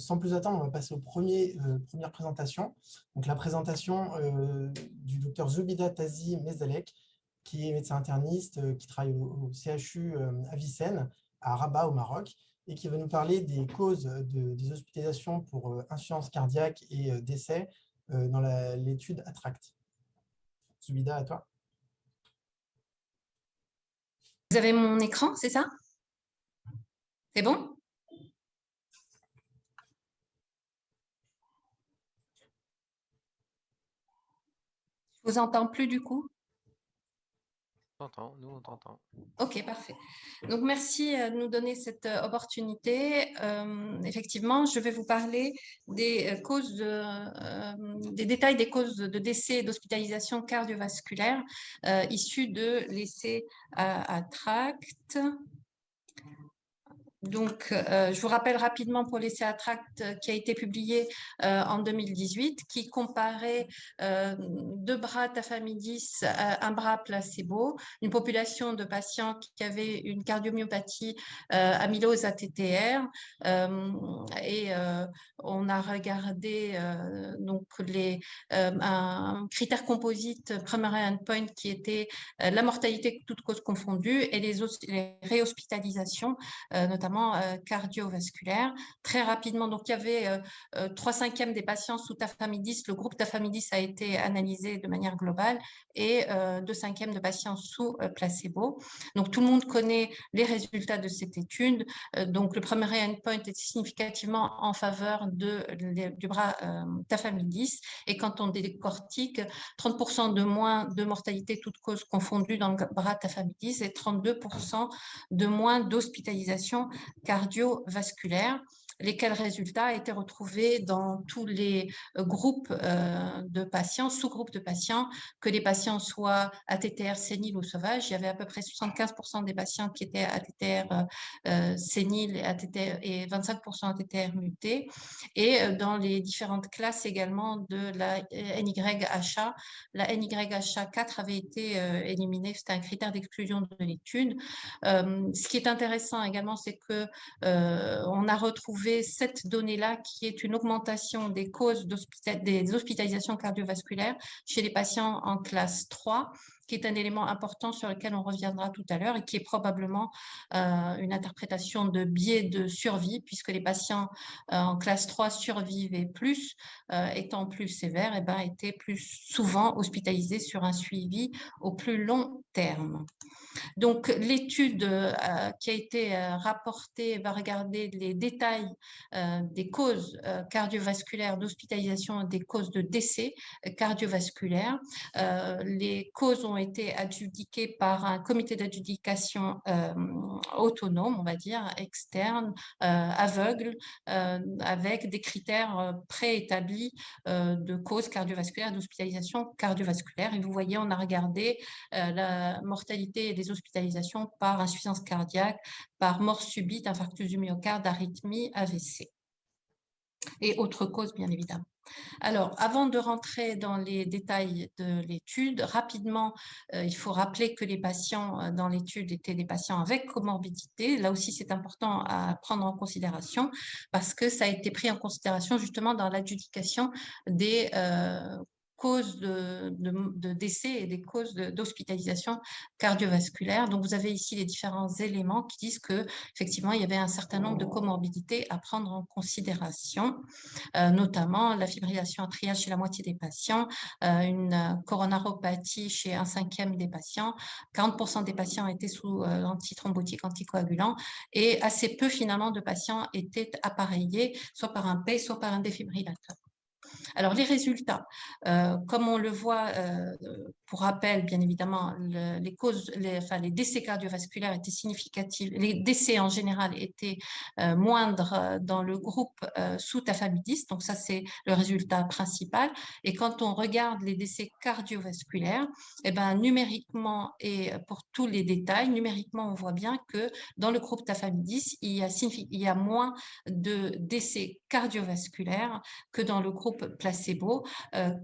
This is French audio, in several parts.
sans plus attendre, on va passer aux premier, premières présentations. Donc, la présentation du docteur Zubida Tazi Mezalek, qui est médecin interniste, qui travaille au, CHU à à Rabat, au Maroc, et qui va nous parler des causes de, des hospitalisations pour insuffisance cardiaque et décès dans l'étude ATTRACT. Zubida, à toi. Vous avez mon écran, c'est ça? C'est bon? Vous entends plus du coup? Nous on t'entend. Ok, parfait. Donc merci euh, de nous donner cette euh, opportunité. Euh, effectivement, je vais vous parler des causes, des détails des causes de décès et d'hospitalisation cardiovasculaire issues de l'essai à, à tract. Donc, euh, je vous rappelle rapidement pour l'essai Attract euh, qui a été publié euh, en 2018, qui comparait deux bras tafamidis, un bras placebo, une population de patients qui avaient une cardiomyopathie amylose ATTR, et on a regardé donc les un critère composite primary endpoint qui était la mortalité toutes causes confondues et les, les réhospitalisations, notamment euh, cardiovasculaire. Très rapidement, donc il y avait euh, euh, trois cinquièmes des patients sous tafamidis. Le groupe tafamidis a été analysé de manière globale et deux cinquièmes de patients sous placebo. Donc tout le monde connaît les résultats de cette étude. donc le premier endpoint est significativement en faveur de, du bras tafamidis. Et quand on décortique, 30% de moins de mortalité toutes causes confondues dans le bras tafamidis et 32% de moins d'hospitalisation cardiovasculaire lesquels résultats étaient retrouvés dans tous les euh, groupes euh, de patients, sous-groupes de patients, que les patients soient ATTR séniles ou sauvages. Il y avait à peu près 75% des patients qui étaient ATTR euh, séniles et, ATTR, et 25% ATTR mutés. Et dans les différentes classes également de la NYHA, la NYHA4 avait été éliminée, c'était un critère d'exclusion de l'étude. ce qui est intéressant également, c'est que on a retrouvé cette donnée-là qui est une augmentation des causes des hospitalisations cardiovasculaires chez les patients en classe 3 qui est un élément important sur lequel on reviendra tout à l'heure et qui est probablement euh, une interprétation de biais de survie, puisque les patients euh, en classe 3 survivaient plus, euh, étant plus sévères, et eh ben, étaient plus souvent hospitalisés sur un suivi au plus long terme. Donc, l'étude qui a été rapportée va regarder les détails des causes cardiovasculaires d'hospitalisation, des causes de décès cardiovasculaires. les causes ont été adjudiqués par un comité d'adjudication euh, autonome, on va dire, externe, euh, aveugle, euh, avec des critères préétablis de cause cardiovasculaire, d'hospitalisation cardiovasculaire. Et vous voyez, on a regardé la mortalité et les hospitalisations par insuffisance cardiaque, par mort subite, infarctus du myocarde, arythmie, AVC et autres causes, bien évidemment. Alors, avant de rentrer dans les détails de l'étude, rapidement, euh, il faut rappeler que les patients euh, dans l'étude étaient des patients avec comorbidité. Là aussi, c'est important à prendre en considération parce que ça a été pris en considération justement dans l'adjudication des euh, causes de, décès et des causes d'hospitalisation cardiovasculaire. Donc, vous avez ici les différents éléments qui disent que effectivement, il y avait un certain nombre de comorbidités à prendre en considération, euh, notamment la fibrillation atriale chez la moitié des patients, euh, une coronaropathie chez un cinquième des patients, 40% des patients étaient sous euh, antithrombotique anticoagulant et assez peu finalement de patients étaient appareillés soit par un P, soit par un défibrillateur. Alors, les résultats, euh, comme on le voit, euh, pour rappel, bien évidemment, les décès cardiovasculaires étaient significatifs, les décès en général étaient euh, moindres dans le groupe sous tafamidis, donc ça, c'est le résultat principal. Et quand on regarde les décès cardiovasculaires, eh ben, numériquement et pour tous les détails, numériquement, on voit bien que dans le groupe tafamidis, il y il y a moins de décès cardiovasculaires que dans le groupe placebo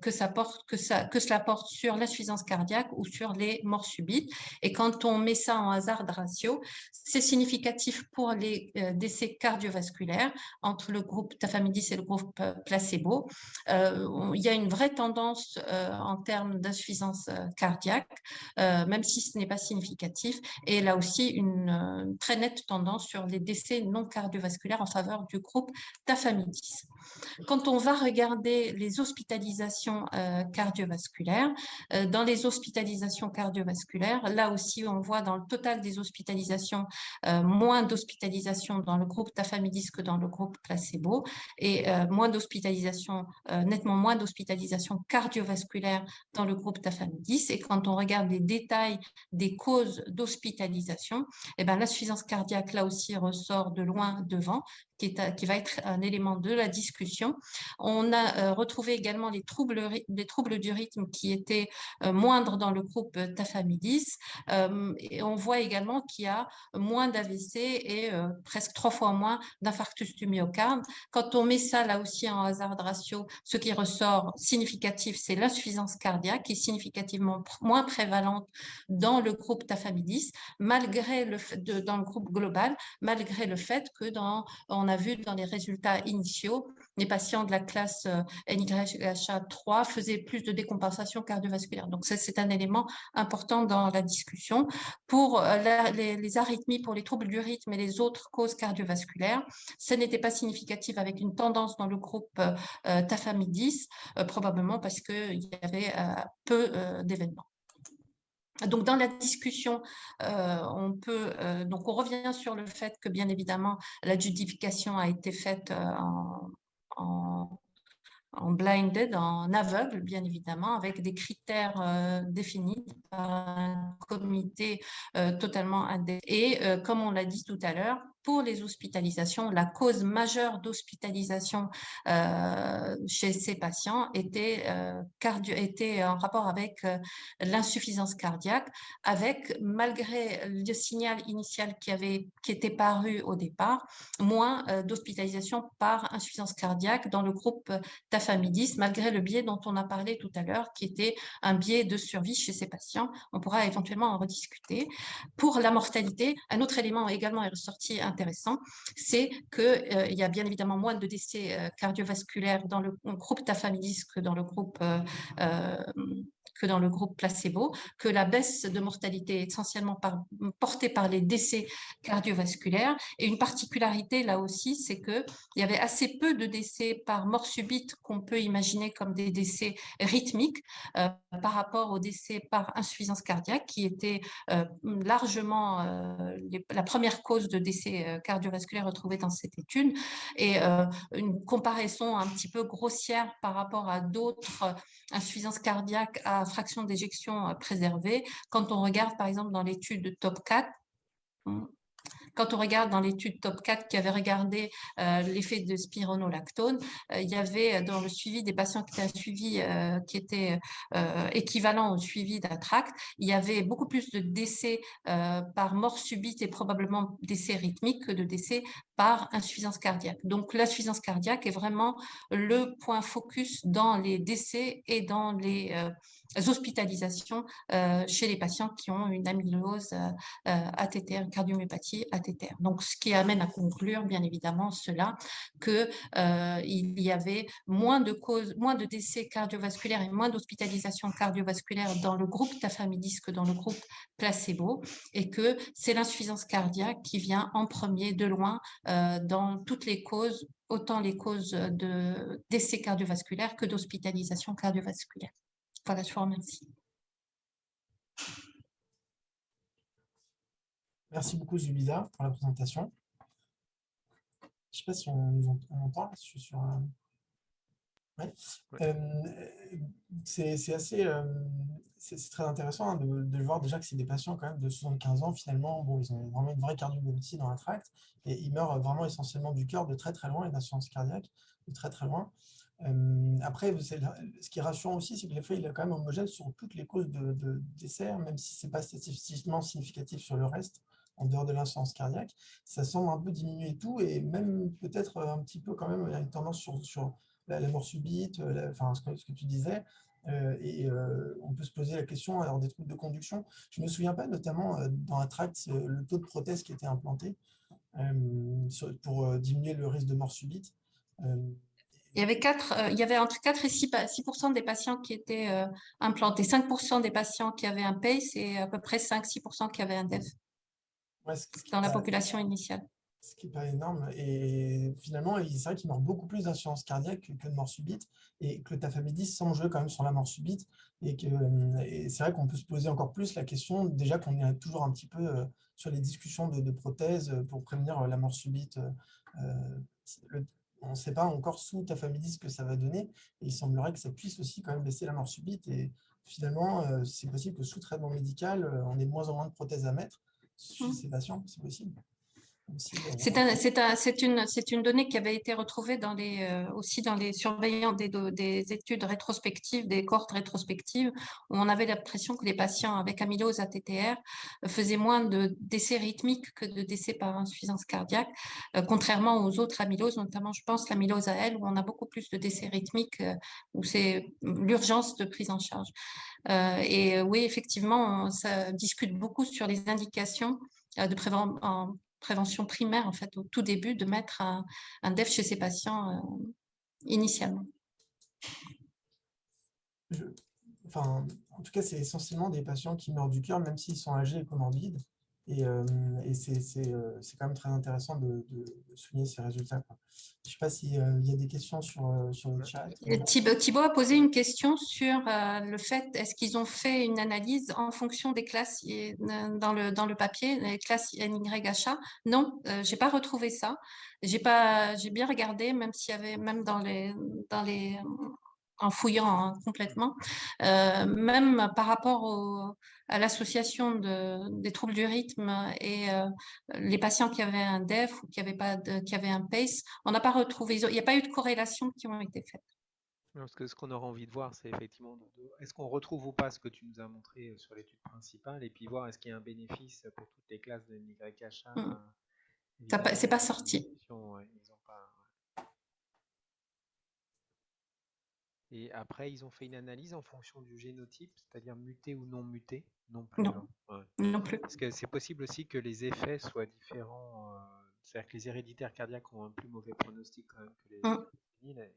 que, ça porte, que, ça, que cela porte sur l'insuffisance cardiaque ou sur les morts subites. Et quand on met ça en hasard ratio, c'est significatif pour les décès cardiovasculaires entre le groupe tafamidis et le groupe placebo. il y a une vraie tendance en termes d'insuffisance cardiaque, même si ce n'est pas significatif. Et là aussi, une très nette tendance sur les décès non cardiovasculaires en faveur du groupe tafamidis. Quand on va regarder les hospitalisations euh, cardiovasculaires, euh, dans les hospitalisations cardiovasculaires, là aussi, on voit dans le total des hospitalisations, euh, moins d'hospitalisations dans le groupe tafamidis que dans le groupe placebo, et moins d'hospitalisations, nettement moins d'hospitalisations cardiovasculaires dans le groupe tafamidis. Et quand on regarde les détails des causes d'hospitalisation, eh ben, l'insuffisance cardiaque, là aussi, ressort de loin devant, qui, va être un élément de la discussion. On a euh, retrouvé également les troubles, les troubles du rythme qui étaient euh, moindres dans le groupe tafamidis. Euh, et on voit également qu'il y a moins d'AVC et presque trois fois moins d'infarctus du myocarde. Quand on met ça là aussi en hazard ratio, ce qui ressort significatif, c'est l'insuffisance cardiaque qui est significativement moins prévalente dans le groupe tafamidis, malgré le fait dans le groupe global, malgré le fait que dans a vu dans les résultats initiaux, les patients de la classe euh, NYHA3 faisaient plus de décompensation cardiovasculaire. Donc, c'est un élément important dans la discussion. Pour euh, les, arythmies, pour les troubles du rythme et les autres causes cardiovasculaires, ce n'était pas significatif avec une tendance dans le groupe euh, tafamidis, probablement parce qu'il y avait peu d'événements. Donc, dans la discussion, euh, on peut, euh, donc on revient sur le fait que, bien évidemment, l'adjudication a été faite euh, en, en, blinded, en aveugle, bien évidemment, avec des critères définis par un comité totalement indépendant. Et comme on l'a dit tout à l'heure, pour les hospitalisations, la cause majeure d'hospitalisation euh, chez ces patients était, euh, était en rapport avec euh, l'insuffisance cardiaque, avec, malgré le signal initial qui, avait, qui était paru au départ, moins d'hospitalisation par insuffisance cardiaque dans le groupe tafamidis, malgré le biais dont on a parlé tout à l'heure, qui était un biais de survie chez ces patients. On pourra éventuellement en rediscuter. Pour la mortalité, un autre élément également est ressorti c'est qu'il euh, y a bien évidemment moins de décès euh, cardiovasculaires dans le groupe tafamidis que dans le groupe euh, que dans le groupe placebo, que la baisse de mortalité est essentiellement portée par les décès cardiovasculaires. Et une particularité là aussi, c'est qu'il y avait assez peu de décès par mort subite qu'on peut imaginer comme des décès rythmiques euh, par rapport aux décès par insuffisance cardiaque, qui était euh, largement euh, la première cause de décès cardiovasculaire retrouvée dans cette étude. Et une comparaison un petit peu grossière par rapport à d'autres insuffisances cardiaques fraction d'éjection euh, préservée. Quand on regarde, par exemple, dans l'étude de top 4, quand on regarde dans l'étude top 4 qui avait regardé euh, l'effet de spironolactone, euh, il y avait dans le suivi des patients qui étaient suivi, qui étaient équivalents au suivi d'Atract, il y avait beaucoup plus de décès par mort subite et probablement décès rythmique que de décès par insuffisance cardiaque. Donc l'insuffisance cardiaque est vraiment le point focus dans les décès et dans les hospitalisations euh, chez les patients qui ont une amylose euh, ATTR, une cardiomyopathie ATTR. Donc, ce qui amène à conclure, bien évidemment, cela, qu'il euh, y avait moins de causes, moins de décès cardiovasculaires et moins d'hospitalisations cardiovasculaires dans le groupe tafamidis que dans le groupe placebo, et que c'est l'insuffisance cardiaque qui vient en premier de loin dans toutes les causes autant les causes de décès cardiovasculaires que d'hospitalisation cardiovasculaire. Voilà, je vous remercie. Merci beaucoup, Zubida, pour la présentation. Je ne sais pas si on nous entend. Je suis sur un... Euh, c'est assez, euh, c'est très intéressant hein, de, voir déjà que c'est des patients quand même de 75 ans finalement, bon, ils ont vraiment une vraie cardiomyopathie dans la tracte et ils meurent vraiment essentiellement du cœur de très très loin et d'insuffisance cardiaque de très très loin après, ce qui est rassurant aussi, c'est que l'effet est quand même homogène sur toutes les causes de, décès, hein, même si ce n'est pas statistiquement significatif sur le reste, en dehors de l'insuffisance cardiaque. Ça semble un peu diminuer tout, et même peut-être un petit peu quand même, une tendance sur, la, mort subite, enfin, ce que, tu disais. et on peut se poser la question alors des trucs de conduction. Je me souviens pas notamment dans un tract le taux de prothèse qui était implanté pour diminuer le risque de mort subite. Il y avait, quatre, il y avait entre 4 et 6%, des patients qui étaient implantés, 5% des patients qui avaient un PACE et à peu près 5-6% qui avaient un DEF dans la population initiale ce qui n'est pas énorme. Et finalement, c'est vrai qu'il meurt beaucoup plus d'insuffisance cardiaque que de mort subite, et que le tafamidis jouer quand même sur la mort subite. Et, que, c'est vrai qu'on peut se poser encore plus la question, déjà qu'on est toujours un petit peu euh, sur les discussions de, prothèses pour prévenir euh, la mort subite. Euh, on ne sait pas encore sous tafamidis ce que ça va donner, et il semblerait que ça puisse aussi quand même baisser la mort subite. Et finalement, c'est possible que sous traitement médical, on ait de moins en moins de prothèses à mettre chez mmh. ces patients, c'est possible. C'est une, une, donnée qui avait été retrouvée dans les, euh, aussi dans les surveillants des, des, études rétrospectives, des cohortes rétrospectives, où on avait l'impression que les patients avec amylose ATTR faisaient moins de décès rythmiques que de décès par insuffisance cardiaque, euh, contrairement aux autres amyloses, notamment je pense l'amylose AL, où on a beaucoup plus de décès rythmiques, euh, où c'est l'urgence de prise en charge. et oui, effectivement, on, ça discute beaucoup sur les indications de prévention prévention primaire, en fait, au tout début, de mettre un, un DEF chez ces patients euh, initialement. enfin, en tout cas, c'est essentiellement des patients qui meurent du cœur, même s'ils sont âgés et comorbides. Et, euh, euh, c'est quand même très intéressant de, souligner ces résultats. Je ne sais pas s'il euh, y a des questions sur, sur le chat. Thibaut, a posé une question sur le fait, est-ce qu'ils ont fait une analyse en fonction des classes dans le, dans le papier, les classes NYHA Non, je n'ai pas retrouvé ça. J'ai bien regardé, même s'il y avait, même dans les, dans les en fouillant hein, complètement, euh, même par rapport à l'association des troubles du rythme et euh, les patients qui avaient un DEF ou qui avaient, pas qui avaient un PACE, on n'a pas retrouvé, il n'y a pas eu de corrélation qui ont été faites. Parce que ce qu'on aura envie de voir, c'est effectivement, est-ce qu'on retrouve ou pas ce que tu nous as montré euh, sur l'étude principale, et puis voir est-ce qu'il y a un bénéfice pour toutes les classes de NYHA. Mmh. C'est pas sorti. Et après, ils ont fait une analyse en fonction du génotype, c'est-à-dire muté ou non muté Non plus. Non, hein. non plus. Parce que c'est possible aussi que les effets soient différents. Euh, c'est-à-dire que les héréditaires cardiaques ont un plus mauvais pronostic quand même que les mmh.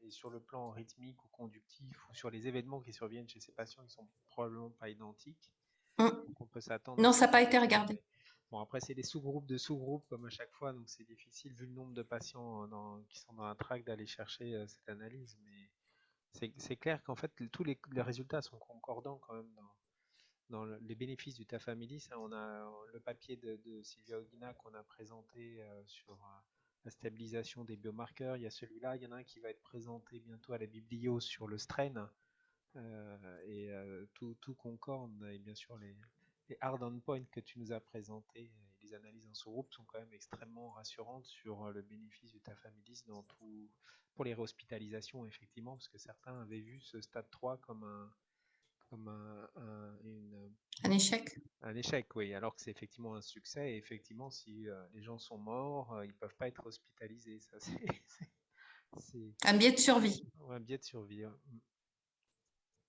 Et sur le plan rythmique ou conductif, ou sur les événements qui surviennent chez ces patients, ils sont probablement pas identiques. Mmh. Donc on peut s'attendre. Non, ça n'a pas été regardé. Bon, après, c'est des sous-groupes de sous-groupes, comme à chaque fois, donc c'est difficile, vu le nombre de patients dans, qui sont dans un track, d'aller chercher euh, cette analyse. Mais c'est clair qu'en fait, tous les, résultats sont concordants quand même dans, les bénéfices du tafamilis. Hein. On a le papier de, Sylvia Ogina qu'on a présenté euh, sur euh, la stabilisation des biomarqueurs. Il y a celui-là, il y en a un qui va être présenté bientôt à la biblio sur le strain. Euh, et tout, concorde. Et bien sûr, les, les hard endpoints que tu nous as présentés les analyses en sous-groupe sont quand même extrêmement rassurantes sur le bénéfice du tafamilis dans tout, pour les réhospitalisations, effectivement, parce que certains avaient vu ce stade 3 comme un, comme un, échec. Un échec, oui, alors que c'est effectivement un succès. Et effectivement, si euh, les gens sont morts, euh, ils ne peuvent pas être hospitalisés. Ça, un biais de survie. un biais de survie.